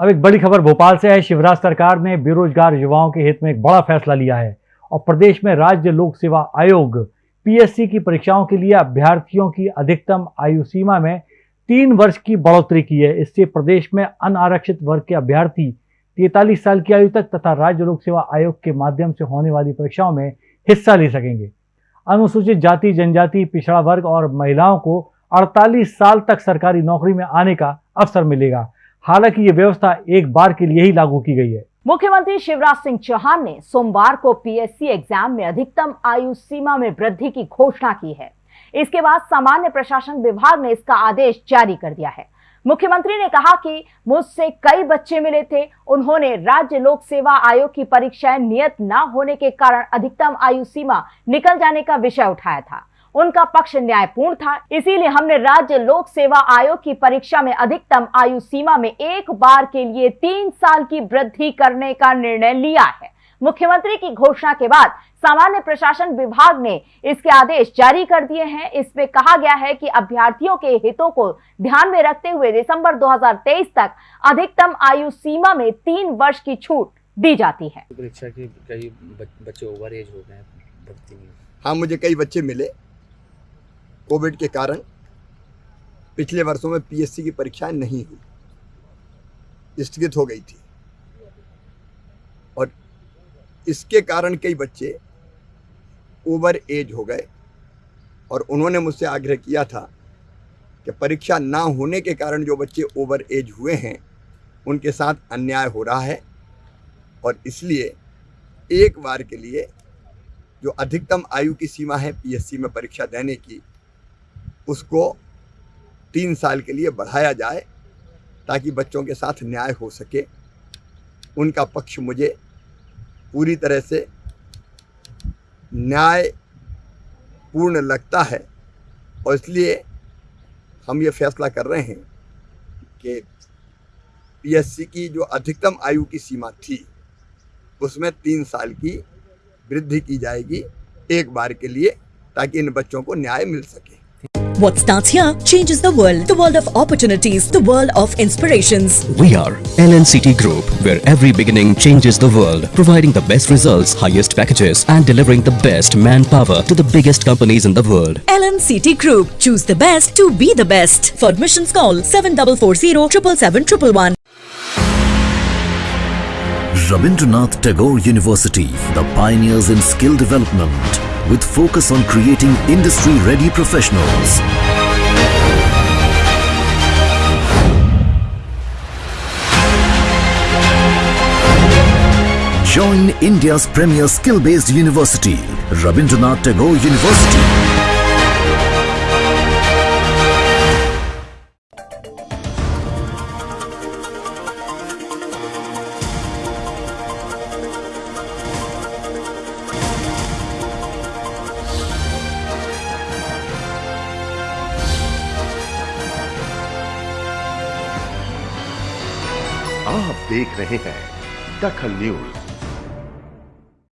अब एक बड़ी खबर, भोपाल से है शिवराज सरकार ने बेरोजगार युवाओं के हित में एक बड़ा फैसला लिया है और प्रदेश में राज्य लोक सेवा आयोग पीएससी की परीक्षाओं के लिए अभ्यर्थियों की अधिकतम आयु सीमा में तीन वर्ष की बढ़ोतरी की है। इससे प्रदेश में अनारक्षित वर्ग के अभ्यर्थी तैतालीस साल की आयु तक तथा राज्य लोक सेवा आयोग के माध्यम से होने वाली परीक्षाओं में हिस्सा ले सकेंगे। अनुसूचित जाति, जनजाति, पिछड़ा वर्ग और महिलाओं को 48 साल तक सरकारी नौकरी में आने का अवसर मिलेगा। हालाँकि ये व्यवस्था एक बार के लिए ही लागू की गई है। मुख्यमंत्री शिवराज सिंह चौहान ने सोमवार को पीएससी एग्ज़ाम में अधिकतम आयु सीमा में वृद्धि की घोषणा की है। इसके बाद सामान्य प्रशासन विभाग ने इसका आदेश जारी कर दिया है। मुख्यमंत्री ने कहा कि मुझसे कई बच्चे मिले थे। उन्होंने राज्य लोक सेवा आयोग की परीक्षाएँ नियत न होने के कारण अधिकतम आयु सीमा निकल जाने का विषय उठाया था। उनका पक्ष न्यायपूर्ण था। इसीलिए हमने राज्य लोक सेवा आयोग की परीक्षा में अधिकतम आयु सीमा में एक बार के लिए तीन साल की वृद्धि करने का निर्णय लिया है। मुख्यमंत्री की घोषणा के बाद सामान्य प्रशासन विभाग ने इसके आदेश जारी कर दिए हैं। इसमें कहा गया है कि अभ्यर्थियों के हितों को ध्यान में रखते हुए दिसंबर 2023 तक अधिकतम आयु सीमा में तीन वर्ष की छूट दी जाती है। परीक्षा की कई बच्चे ओवर एज हो गए हाँ मुझे कई बच्चे मिले। कोविड के कारण पिछले वर्षों में पीएससी की परीक्षाएँ नहीं हुई। स्थगित हो गई थी। और इसके कारण कई बच्चे ओवर एज हो गए और उन्होंने मुझसे आग्रह किया था कि परीक्षा ना होने के कारण जो बच्चे ओवर एज हुए हैं, उनके साथ अन्याय हो रहा है और इसलिए एक बार के लिए जो अधिकतम आयु की सीमा है पीएससी में परीक्षा देने की उसको तीन साल के लिए बढ़ाया जाए ताकि बच्चों के साथ न्याय हो सके। उनका पक्ष मुझे पूरी तरह से न्याय पूर्ण लगता है और इसलिए हम ये फैसला कर रहे हैं कि पीएससी की जो अधिकतम आयु की सीमा थी, उसमें तीन साल की वृद्धि की जाएगी एक बार के लिए ताकि इन बच्चों को न्याय मिल सके। What starts here changes the world. The world of opportunities. The world of inspirations. We are LNCT Group, where every beginning changes the world, providing the best results, highest packages, and delivering the best manpower to the biggest companies in the world. LNCT Group. Choose the best to be the best. For admissions, call 7440 777 Rabindranath Tagore University, the pioneers in skill development with focus on creating industry-ready professionals. Join India's premier skill-based university, Rabindranath Tagore University. आप देख रहे हैं दखल news.